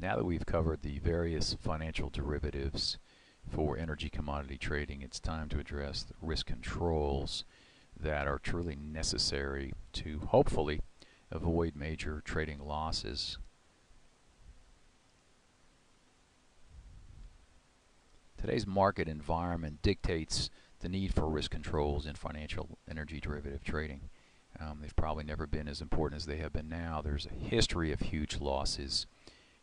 Now that we've covered the various financial derivatives for energy commodity trading, it's time to address the risk controls that are truly necessary to hopefully avoid major trading losses. Today's market environment dictates the need for risk controls in financial energy derivative trading. Um, they've probably never been as important as they have been now. There's a history of huge losses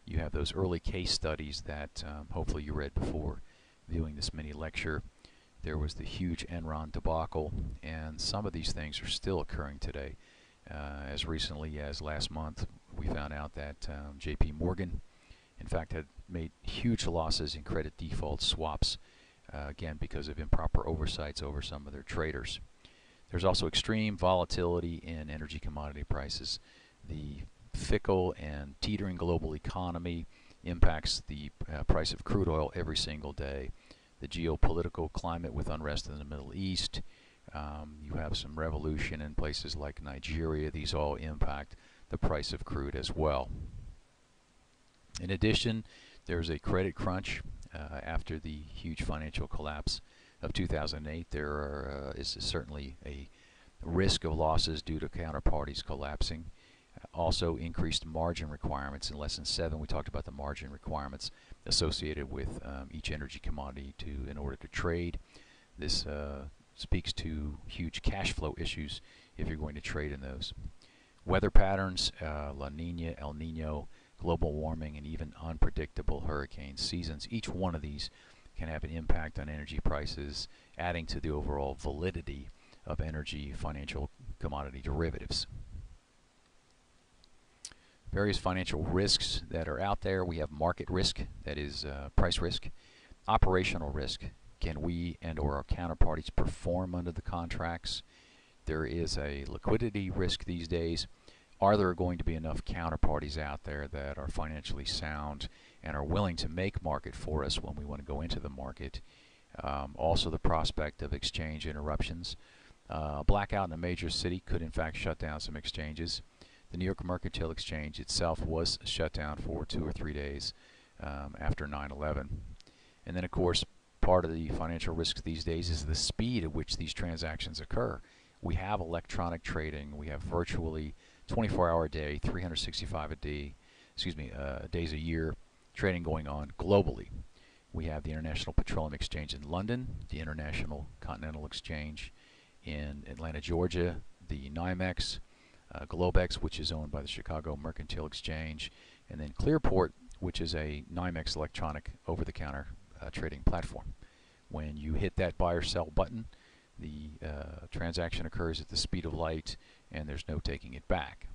you have those early case studies that um, hopefully you read before viewing this mini lecture. There was the huge Enron debacle, and some of these things are still occurring today. Uh, as recently as last month, we found out that um, J.P. Morgan, in fact, had made huge losses in credit default swaps, uh, again because of improper oversights over some of their traders. There's also extreme volatility in energy commodity prices. The fickle and teetering global economy impacts the uh, price of crude oil every single day. The geopolitical climate with unrest in the Middle East. Um, you have some revolution in places like Nigeria. These all impact the price of crude as well. In addition, there's a credit crunch uh, after the huge financial collapse of 2008. There are, uh, is certainly a risk of losses due to counterparties collapsing also increased margin requirements. In lesson 7 we talked about the margin requirements associated with um, each energy commodity to in order to trade. This uh, speaks to huge cash flow issues if you're going to trade in those. Weather patterns uh, La Nina El Nino global warming and even unpredictable hurricane seasons each one of these can have an impact on energy prices adding to the overall validity of energy financial commodity derivatives various financial risks that are out there. We have market risk, that is uh, price risk, operational risk. Can we and or our counterparties perform under the contracts? There is a liquidity risk these days. Are there going to be enough counterparties out there that are financially sound and are willing to make market for us when we want to go into the market? Um, also the prospect of exchange interruptions. Uh, blackout in a major city could in fact shut down some exchanges. The New York Mercantile Exchange itself was shut down for two or three days um, after 9-11. And then, of course, part of the financial risk these days is the speed at which these transactions occur. We have electronic trading. We have virtually 24-hour a day, 365 a day, excuse me, uh, days a year trading going on globally. We have the International Petroleum Exchange in London, the International Continental Exchange in Atlanta, Georgia, the NYMEX, uh, Globex, which is owned by the Chicago Mercantile Exchange, and then Clearport, which is a NYMEX electronic over-the-counter uh, trading platform. When you hit that buy or sell button, the uh, transaction occurs at the speed of light, and there's no taking it back.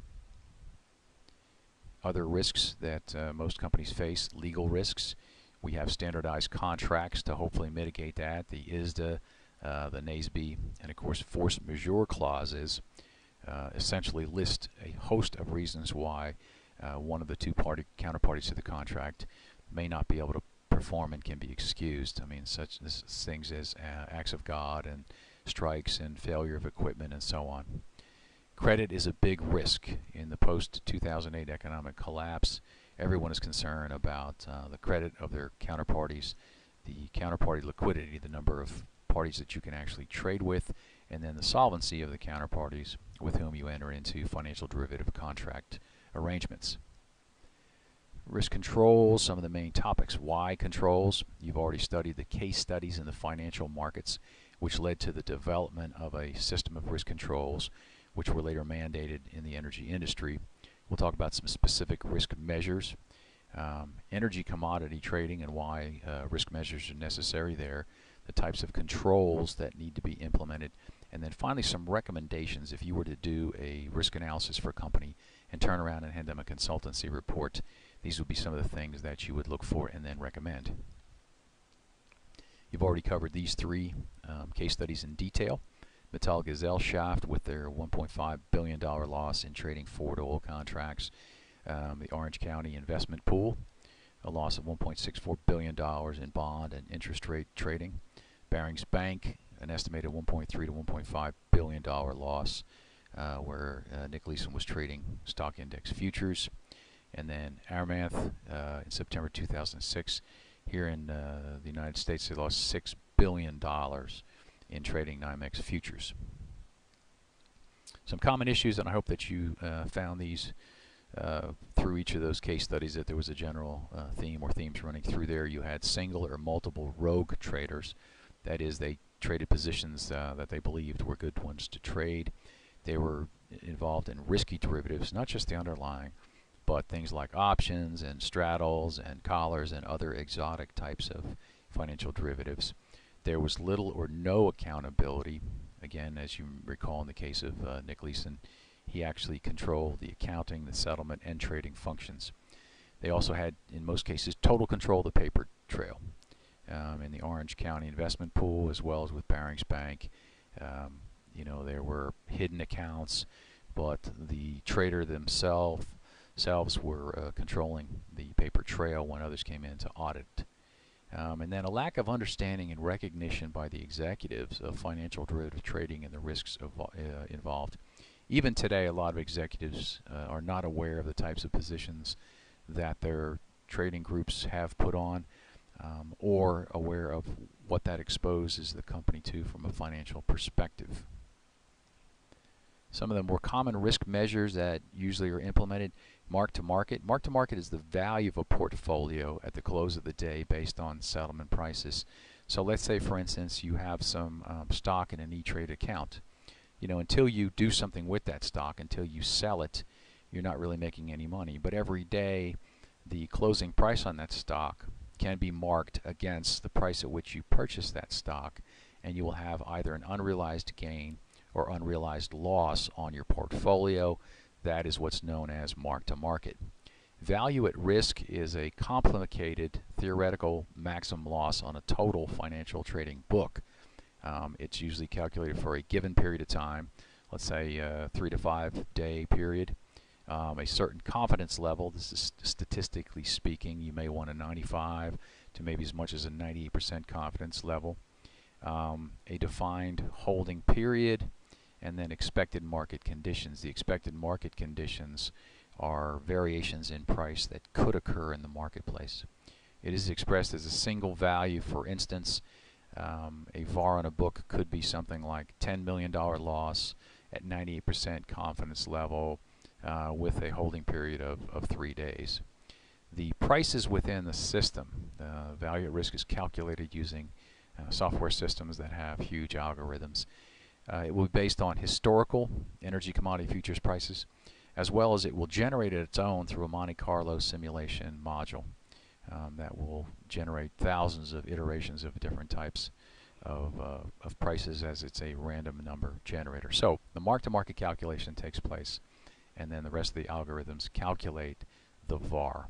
Other risks that uh, most companies face, legal risks. We have standardized contracts to hopefully mitigate that, the ISDA, uh, the NAESB, and of course force majeure clauses uh, essentially list a host of reasons why uh, one of the two party counterparties to the contract may not be able to perform and can be excused. I mean, such things as uh, acts of God and strikes and failure of equipment and so on. Credit is a big risk in the post-2008 economic collapse. Everyone is concerned about uh, the credit of their counterparties, the counterparty liquidity, the number of parties that you can actually trade with, and then the solvency of the counterparties with whom you enter into financial derivative contract arrangements. Risk controls, some of the main topics. Why controls? You've already studied the case studies in the financial markets, which led to the development of a system of risk controls, which were later mandated in the energy industry. We'll talk about some specific risk measures, um, energy commodity trading and why uh, risk measures are necessary there, the types of controls that need to be implemented, and then finally, some recommendations if you were to do a risk analysis for a company and turn around and hand them a consultancy report. These would be some of the things that you would look for and then recommend. You've already covered these three um, case studies in detail. Metallgesellschaft with their $1.5 billion loss in trading forward oil contracts. Um, the Orange County Investment Pool, a loss of $1.64 billion in bond and interest rate trading. Barings Bank, an estimated 1.3 to 1.5 billion dollar loss, uh, where uh, Nick Leeson was trading stock index futures. and then Amaranth uh, in September 2006. Here in uh, the United States, they lost six billion dollars in trading NYMEX futures. Some common issues, and I hope that you uh, found these uh, through each of those case studies that there was a general uh, theme or themes running through there. You had single or multiple rogue traders. That is, they traded positions uh, that they believed were good ones to trade. They were involved in risky derivatives, not just the underlying, but things like options and straddles and collars and other exotic types of financial derivatives. There was little or no accountability. Again, as you recall in the case of uh, Nick Leeson, he actually controlled the accounting, the settlement, and trading functions. They also had, in most cases, total control of the paper trail um, in the Orange County investment pool as well as with Barings Bank. Um, you know, there were hidden accounts, but the trader themselves selves were uh, controlling the paper trail when others came in to audit. Um, and then a lack of understanding and recognition by the executives of financial derivative trading and the risks uh, involved. Even today, a lot of executives uh, are not aware of the types of positions that their trading groups have put on um, or aware of what that exposes the company to from a financial perspective. Some of the more common risk measures that usually are implemented, mark to market. Mark to market is the value of a portfolio at the close of the day based on settlement prices. So let's say, for instance, you have some um, stock in an E-Trade account. You know, until you do something with that stock, until you sell it, you're not really making any money. But every day, the closing price on that stock can be marked against the price at which you purchased that stock, and you will have either an unrealized gain or unrealized loss on your portfolio. That is what's known as mark to market. Value at risk is a complicated theoretical maximum loss on a total financial trading book. Um, it's usually calculated for a given period of time, let's say a three to five day period. Um, a certain confidence level, this is statistically speaking, you may want a 95 to maybe as much as a 98% confidence level. Um, a defined holding period, and then expected market conditions. The expected market conditions are variations in price that could occur in the marketplace. It is expressed as a single value. For instance, um, a VAR on a book could be something like $10 million loss at 98% confidence level uh, with a holding period of, of three days. The prices within the system, the value at risk is calculated using uh, software systems that have huge algorithms. Uh, it will be based on historical energy commodity futures prices, as well as it will generate its own through a Monte Carlo simulation module um, that will generate thousands of iterations of different types of, uh, of prices as it's a random number generator. So the mark-to-market calculation takes place, and then the rest of the algorithms calculate the VAR.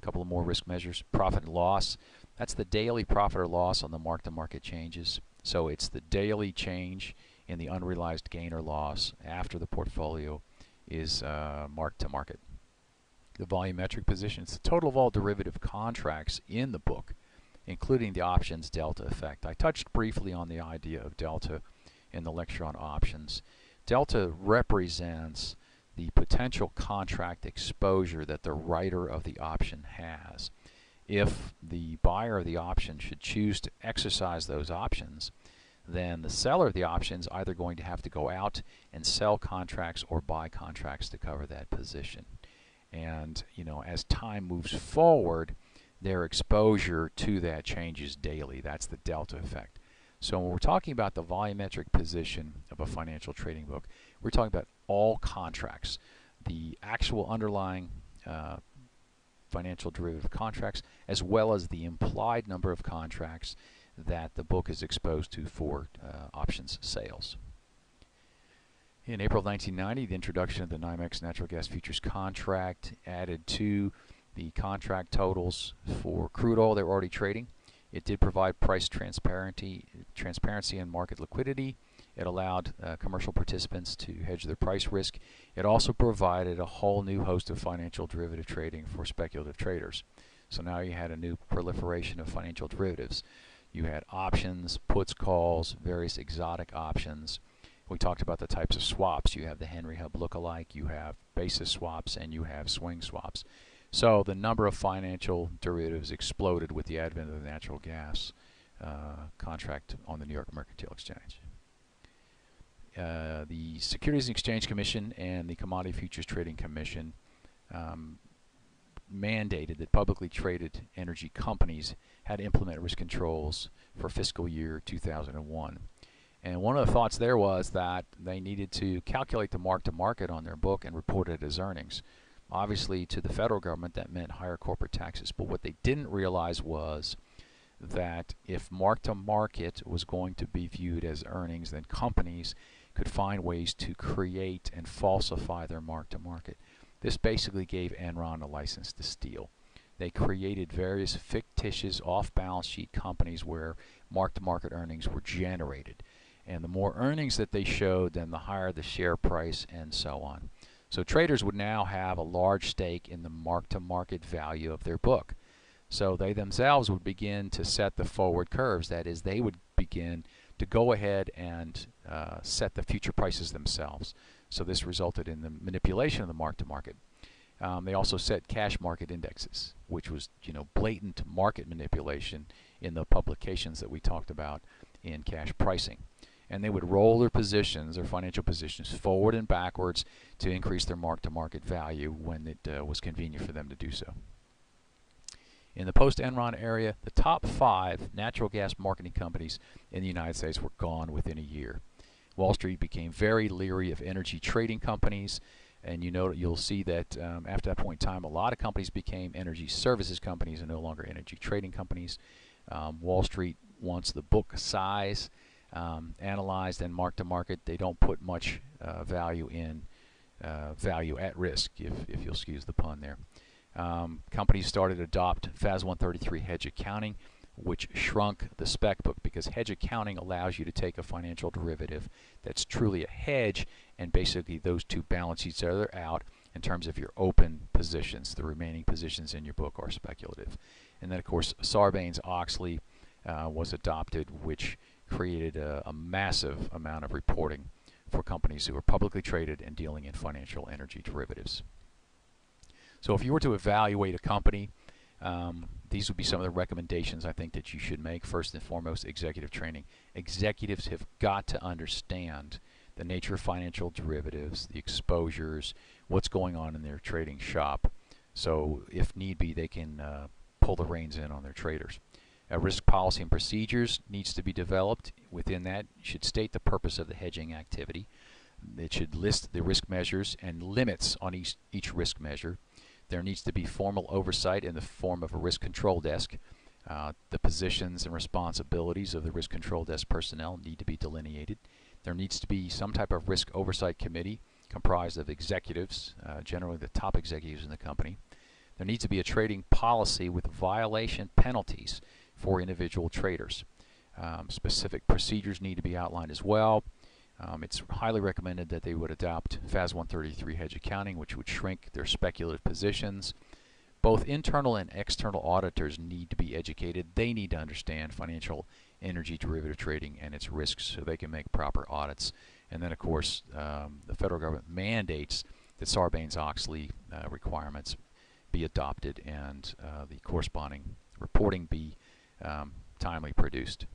A couple of more risk measures. Profit and loss. That's the daily profit or loss on the mark-to-market changes. So it's the daily change in the unrealized gain or loss after the portfolio is uh, marked to market. The volumetric position. It's the total of all derivative contracts in the book, including the options delta effect. I touched briefly on the idea of delta in the lecture on options. Delta represents the potential contract exposure that the writer of the option has if the buyer of the option should choose to exercise those options, then the seller of the option is either going to have to go out and sell contracts or buy contracts to cover that position. And you know, as time moves forward, their exposure to that changes daily. That's the delta effect. So when we're talking about the volumetric position of a financial trading book, we're talking about all contracts, the actual underlying uh, financial derivative contracts, as well as the implied number of contracts that the book is exposed to for uh, options sales. In April 1990, the introduction of the NYMEX natural gas futures contract added to the contract totals for crude oil they were already trading. It did provide price transparency, transparency and market liquidity. It allowed uh, commercial participants to hedge their price risk. It also provided a whole new host of financial derivative trading for speculative traders. So now you had a new proliferation of financial derivatives. You had options, puts, calls, various exotic options. We talked about the types of swaps. You have the Henry Hub lookalike, you have basis swaps, and you have swing swaps. So the number of financial derivatives exploded with the advent of the natural gas uh, contract on the New York Mercantile Exchange. Uh, the Securities and Exchange Commission and the Commodity Futures Trading Commission um, mandated that publicly traded energy companies had to implement risk controls for fiscal year 2001. And one of the thoughts there was that they needed to calculate the mark to market on their book and report it as earnings. Obviously, to the federal government, that meant higher corporate taxes. But what they didn't realize was that if mark to market was going to be viewed as earnings, then companies could find ways to create and falsify their mark to market. This basically gave Enron a license to steal. They created various fictitious off balance sheet companies where mark to market earnings were generated. And the more earnings that they showed, then the higher the share price and so on. So traders would now have a large stake in the mark to market value of their book. So they themselves would begin to set the forward curves. That is, they would begin to go ahead and uh, set the future prices themselves. So this resulted in the manipulation of the mark to market. Um, they also set cash market indexes, which was you know blatant market manipulation in the publications that we talked about in cash pricing. And they would roll their positions, their financial positions, forward and backwards to increase their mark to market value when it uh, was convenient for them to do so. In the post-Enron area, the top five natural gas marketing companies in the United States were gone within a year. Wall Street became very leery of energy trading companies, and you know you'll see that um, after that point in time, a lot of companies became energy services companies and no longer energy trading companies. Um, Wall Street wants the book size um, analyzed and marked to market. They don't put much uh, value in uh, value at risk, if, if you'll excuse the pun there. Um, companies started to adopt FAS 133 hedge accounting, which shrunk the spec book because hedge accounting allows you to take a financial derivative that's truly a hedge and basically those two balance each other out in terms of your open positions. The remaining positions in your book are speculative. And then, of course, Sarbanes-Oxley uh, was adopted, which created a, a massive amount of reporting for companies who are publicly traded and dealing in financial energy derivatives. So if you were to evaluate a company, um, these would be some of the recommendations I think that you should make. First and foremost, executive training. Executives have got to understand the nature of financial derivatives, the exposures, what's going on in their trading shop. So if need be, they can uh, pull the reins in on their traders. A risk policy and procedures needs to be developed. Within that, should state the purpose of the hedging activity. It should list the risk measures and limits on each, each risk measure. There needs to be formal oversight in the form of a risk control desk. Uh, the positions and responsibilities of the risk control desk personnel need to be delineated. There needs to be some type of risk oversight committee comprised of executives, uh, generally the top executives in the company. There needs to be a trading policy with violation penalties for individual traders. Um, specific procedures need to be outlined as well. Um, it's highly recommended that they would adopt FAS 133 hedge accounting, which would shrink their speculative positions. Both internal and external auditors need to be educated. They need to understand financial energy derivative trading and its risks so they can make proper audits. And then, of course, um, the federal government mandates that Sarbanes-Oxley uh, requirements be adopted and uh, the corresponding reporting be um, timely produced.